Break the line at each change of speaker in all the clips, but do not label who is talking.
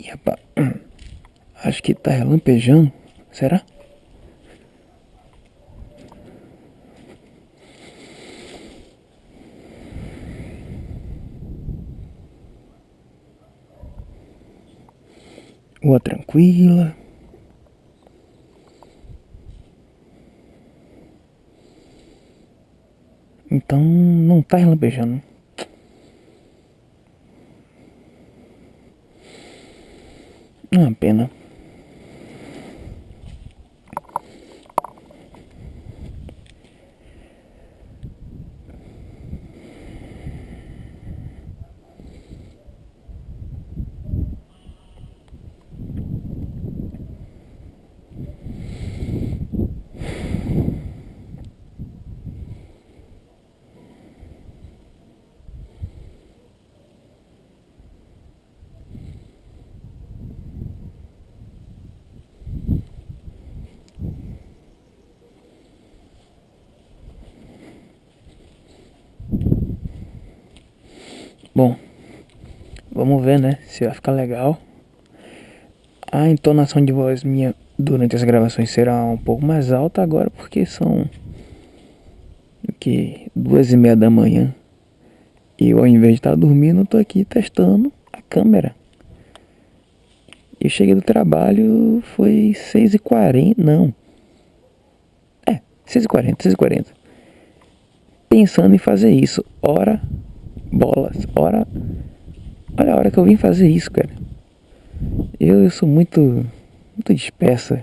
Ih, rapaz. Acho que tá relampejando. Será? Rua tranquila. Então não tá relampejando. Uma pena. Bom, vamos ver, né? Se vai ficar legal. A entonação de voz minha durante as gravações será um pouco mais alta agora, porque são que duas e meia da manhã. E eu, ao invés de estar dormindo, estou aqui testando a câmera. Eu cheguei do trabalho, foi 6h40, não. É, 6h40, 6h40. Pensando em fazer isso. Hora bolas. Ora, olha a hora que eu vim fazer isso, cara. Eu, eu sou muito, muito dispersa.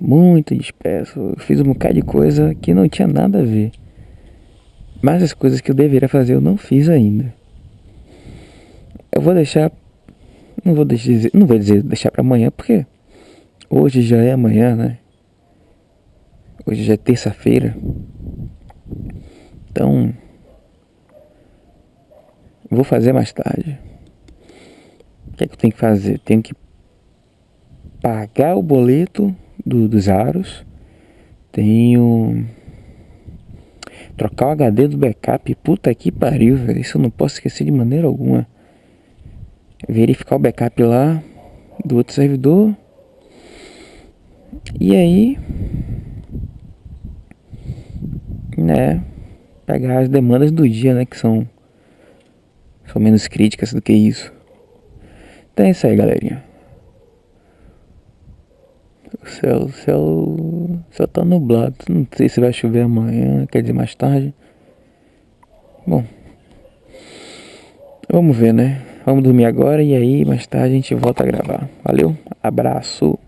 Muito disperso. Eu fiz um bocado de coisa que não tinha nada a ver. Mas as coisas que eu deveria fazer eu não fiz ainda. Eu vou deixar. Não vou dizer. Não vou dizer deixar para amanhã, porque hoje já é amanhã, né? Hoje já é terça-feira. Então, vou fazer mais tarde. O que, é que eu tenho que fazer? Tenho que pagar o boleto do, dos aros. Tenho trocar o HD do backup. Puta que pariu, velho. Isso eu não posso esquecer de maneira alguma. Verificar o backup lá do outro servidor. E aí, né? Pegar as demandas do dia, né? Que são, são menos críticas do que isso. Então é isso aí, galerinha. O céu, o céu, o céu tá nublado. Não sei se vai chover amanhã, quer dizer mais tarde. Bom, vamos ver, né? Vamos dormir agora e aí mais tarde a gente volta a gravar. Valeu, abraço.